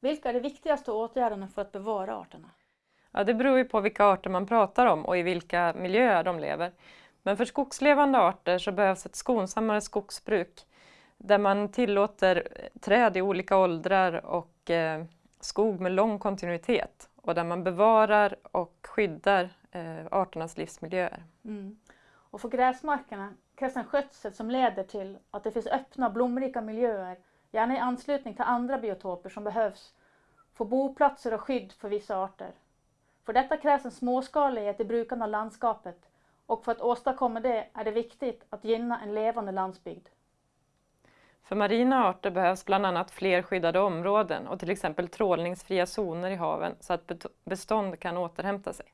Vilka är de viktigaste åtgärderna för att bevara arterna? Ja, det beror ju på vilka arter man pratar om och i vilka miljöer de lever. Men för skogslevande arter så behövs ett skonsammare skogsbruk där man tillåter träd i olika åldrar och eh, skog med lång kontinuitet och där man bevarar och skyddar eh, arternas livsmiljöer. Mm. Och för gräsmarkerna krävs en skötsel som leder till att det finns öppna blomrika miljöer, gärna i anslutning till andra biotoper som behövs för boplatser och skydd för vissa arter. För detta krävs en småskalighet i brukandet av landskapet och för att åstadkomma det är det viktigt att gynna en levande landsbygd. För marina arter behövs bland annat fler skyddade områden och till exempel trålningsfria zoner i haven så att bestånd kan återhämta sig.